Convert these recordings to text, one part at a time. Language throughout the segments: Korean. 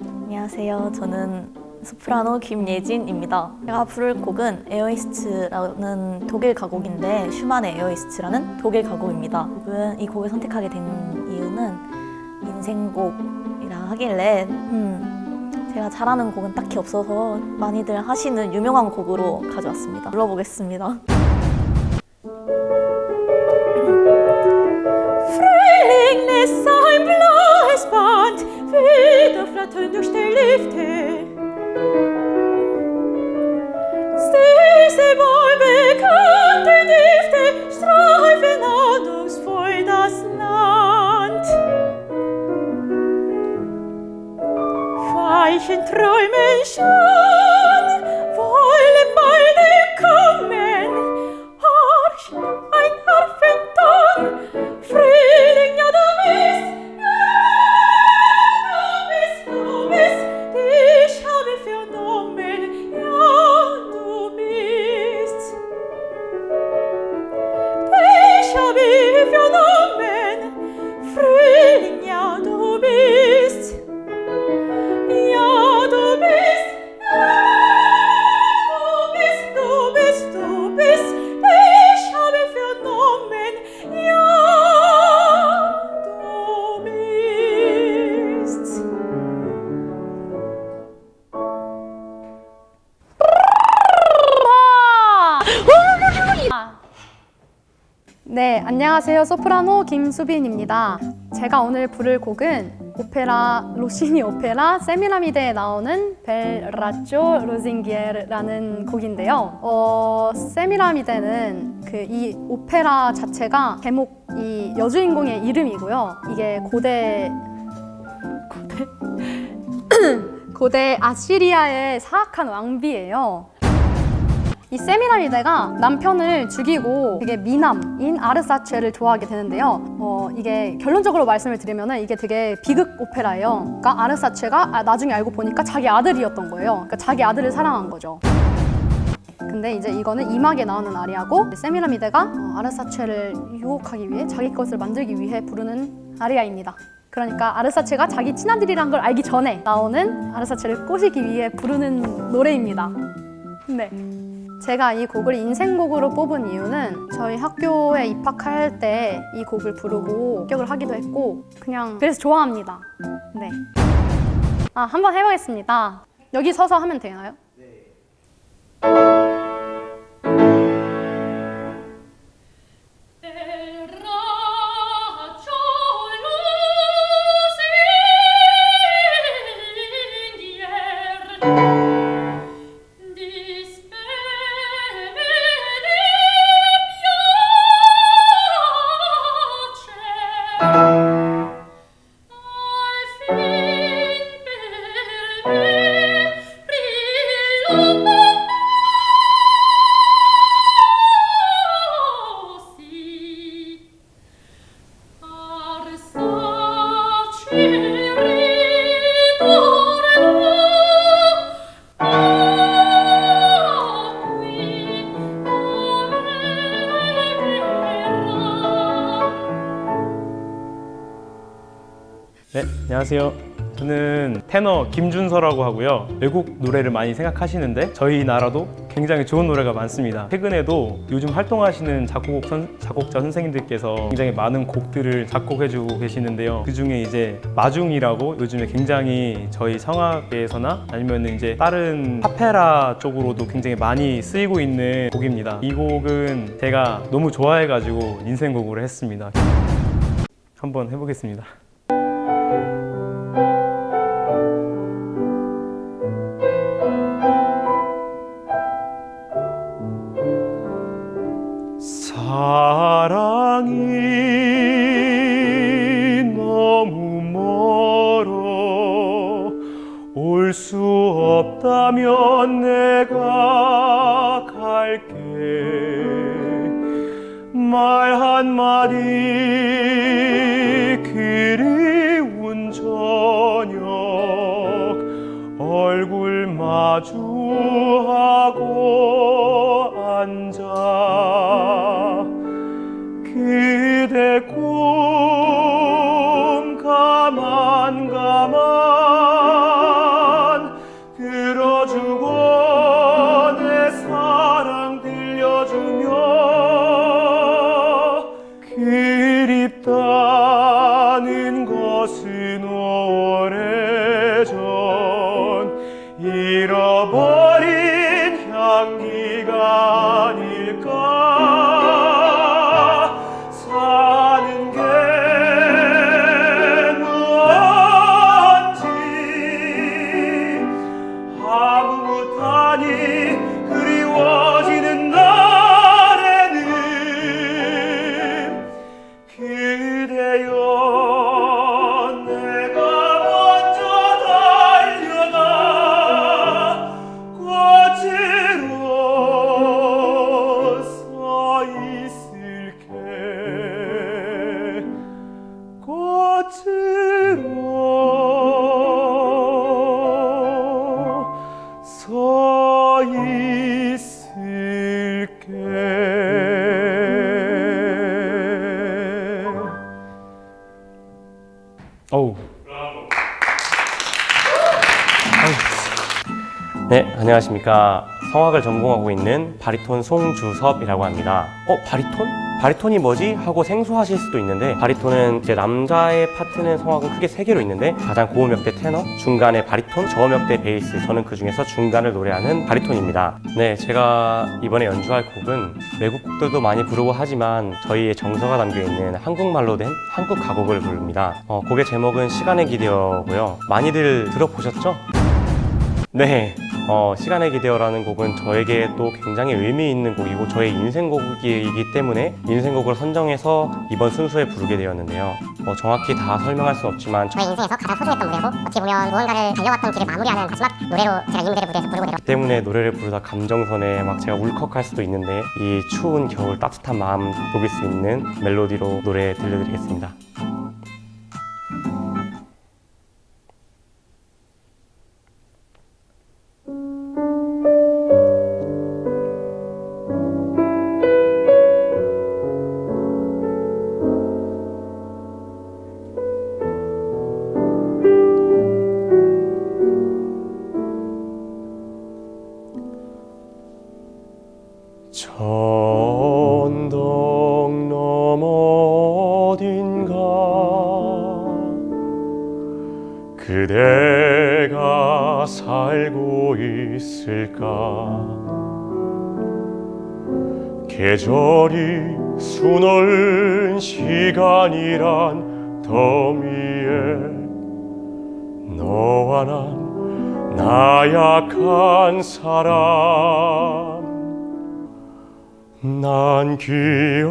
안녕하세요. 저는 소프라노 김예진입니다. 제가 부를 곡은 Er ist's라는 독일 가곡인데 슈만의 Er ist's라는 독일 가곡입니다. 곡은 이 곡을 선택하게 된 이유는 인생곡이라 하길래 음, 제가 잘하는 곡은 딱히 없어서 많이들 하시는 유명한 곡으로 가져왔습니다. 불러보겠습니다. träume ich nur 안녕하세요. 소프라노 김수빈입니다. 제가 오늘 부를 곡은 오페라 로시니 오페라 세미라미데에 나오는 벨라쪼 로징기에르라는 곡인데요. 어, 세미라미데는 그 이 오페라 자체가 제목 이 여주인공의 이름이고요. 이게 고대 고대 고대 아시리아의 사악한 왕비예요. 이 세미라미데가 남편을 죽이고 되게 미남인 아르사체를 좋아하게 되는데요. 어, 이게 결론적으로 말씀을 드리면 이게 되게 비극 오페라예요. 그러니까 아르사체가 아, 나중에 알고 보니까 자기 아들이었던 거예요. 그러니까 자기 아들을 사랑한 거죠. 근데 이제 이거는 이막에 나오는 아리아고 세미라미데가 어, 아르사체를 유혹하기 위해 자기 것을 만들기 위해 부르는 아리아입니다. 그러니까 아르사체가 자기 친아들이란 걸 알기 전에 나오는 아르사체를 꼬시기 위해 부르는 노래입니다. 네. 제가 이 곡을 인생곡으로 뽑은 이유는 저희 학교에 입학할 때 이 곡을 부르고 합격을 하기도 했고 그냥 그래서 좋아합니다. 네. 아, 한번 해보겠습니다. 여기 서서 하면 되나요? 안녕하세요. 저는 테너 김준서라고 하고요. 외국 노래를 많이 생각하시는데 저희 나라도 굉장히 좋은 노래가 많습니다. 최근에도 요즘 활동하시는 작곡 선, 작곡자 선생님들께서 굉장히 많은 곡들을 작곡해주고 계시는데요. 그 중에 이제 마중이라고 요즘에 굉장히 저희 성악계에서나 아니면 이제 다른 파페라 쪽으로도 굉장히 많이 쓰이고 있는 곡입니다. 이 곡은 제가 너무 좋아해가지고 인생곡으로 했습니다. 한번 해보겠습니다. 사랑이 너무 멀어 올 수 없다면 내가 갈게. 말 한마디 그리운 저녁 얼굴 마주하고 서 있을게 어우 네, 안녕하십니까. 성악을 전공하고 있는 바리톤 송주섭이라고 합니다. 어, 바리톤? 바리톤이 뭐지? 하고 생소하실 수도 있는데 바리톤은 이제 남자의 파트는 성악은 크게 세 개로 있는데 가장 고음역대 테너, 중간에 바리톤, 저음역대 베이스 저는 그 중에서 중간을 노래하는 바리톤입니다. 네, 제가 이번에 연주할 곡은 외국 곡들도 많이 부르고 하지만 저희의 정서가 담겨 있는 한국말로 된 한국 가곡을 부릅니다. 어, 곡의 제목은 시간의 기대어고요. 많이들 들어보셨죠? 네, 어, 시간의 기대어라는 곡은 저에게 또 굉장히 의미 있는 곡이고 저의 인생곡이기 때문에 인생곡을 선정해서 이번 순서에 부르게 되었는데요. 어, 정확히 다 설명할 수 없지만 저의 인생에서 가장 소중했던 무대고 어떻게 보면 무언가를 달려왔던 길을 마무리하는 마지막 노래로 제가 이 무대를 무대에서 부르고 내려 때문에 노래를 부르다 감정선에 막 제가 울컥할 수도 있는데 이 추운 겨울 따뜻한 마음 녹일 수 있는 멜로디로 노래 들려드리겠습니다. 천덕 너머 어딘가 그대가 살고 있을까? 계절이 수놓은 시간이란 더미에 너와 난 나약한 사람 난 기억하오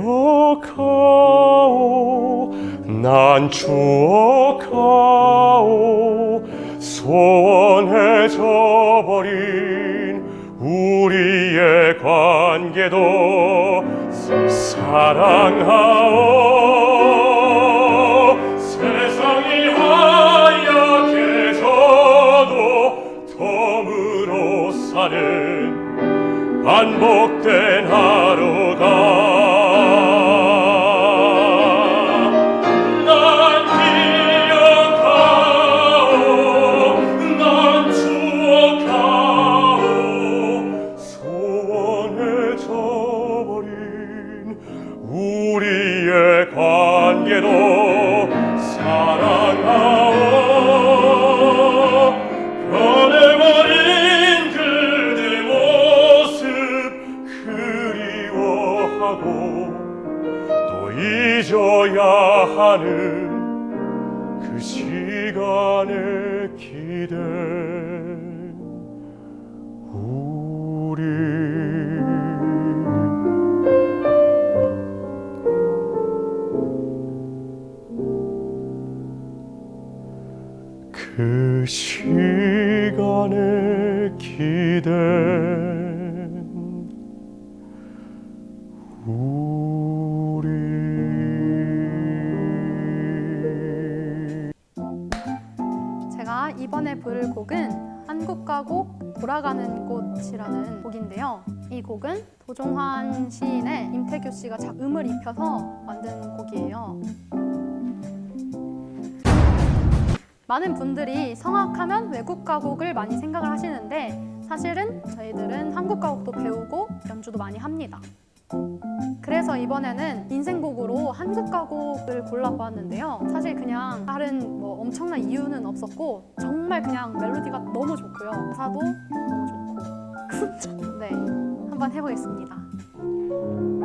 난 추억하오 소원해져 버린 우리의 관계도 사랑하오. 세상이 하얗게 져도 덤으로 사는 반복된 또 잊어야 하는 그 시간의 기대. 우리 그 시간의 기대 이번에 부를 곡은 한국가 곡 돌아가는 꽃이라는 곡인데요. 이 곡은 도종환 시인의 임태규 씨가 작 음을 입혀서 만든 곡이에요. 많은 분들이 성악하면 외국 가곡을 많이 생각을 하시는데 사실은 저희들은 한국 가곡도 배우고 연주도 많이 합니다. 그래서 이번에는 인생곡으로 한국 가곡을 골라보았는데요. 사실 그냥 다른 뭐 엄청난 이유는 없었고 정말 그냥 멜로디가 너무 좋고요. 가사도 너무 좋고. 네, 한번 해보겠습니다.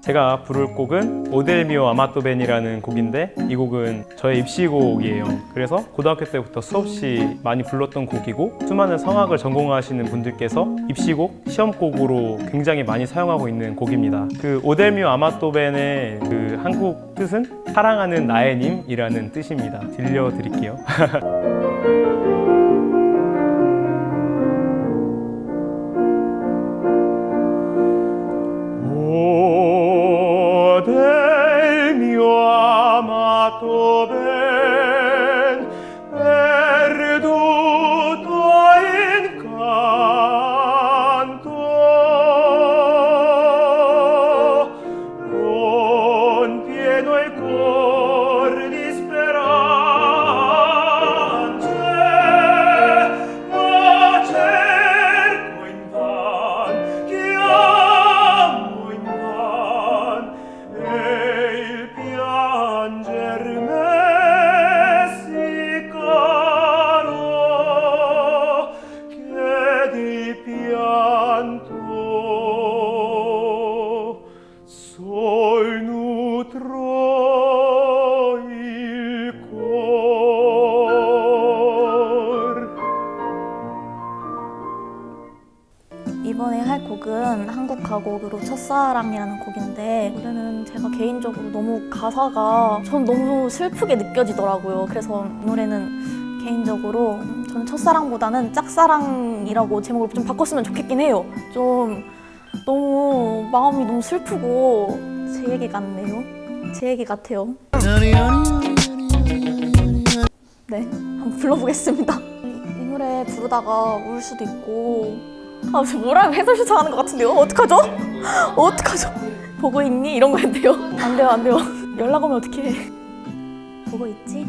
제가 부를 곡은 오델미오 아마토벤이라는 곡인데 이 곡은 저의 입시곡이에요. 그래서 고등학교 때부터 수없이 많이 불렀던 곡이고 수많은 성악을 전공하시는 분들께서 입시곡, 시험곡으로 굉장히 많이 사용하고 있는 곡입니다. 그 오델미오 아마토벤의 그 한국 뜻은 사랑하는 나의 님이라는 뜻입니다. 들려드릴게요. 첫사랑이라는 곡인데 노래는 제가 개인적으로 너무 가사가 전 너무 슬프게 느껴지더라고요. 그래서 이 노래는 개인적으로 저는 첫사랑보다는 짝사랑이라고 제목을 좀 바꿨으면 좋겠긴 해요. 좀 너무 마음이 너무 슬프고 제 얘기 같네요. 제 얘기 같아요. 네, 한번 불러보겠습니다. 이, 이 노래 부르다가 울 수도 있고 아, 저 뭐라고 해설 요청하는 것 같은데요? 어떡하죠? 어떡하죠? 보고 있니? 이런 거였는데요. 안 돼요, 안 돼요. 연락 오면 어떡해. 보고 있지?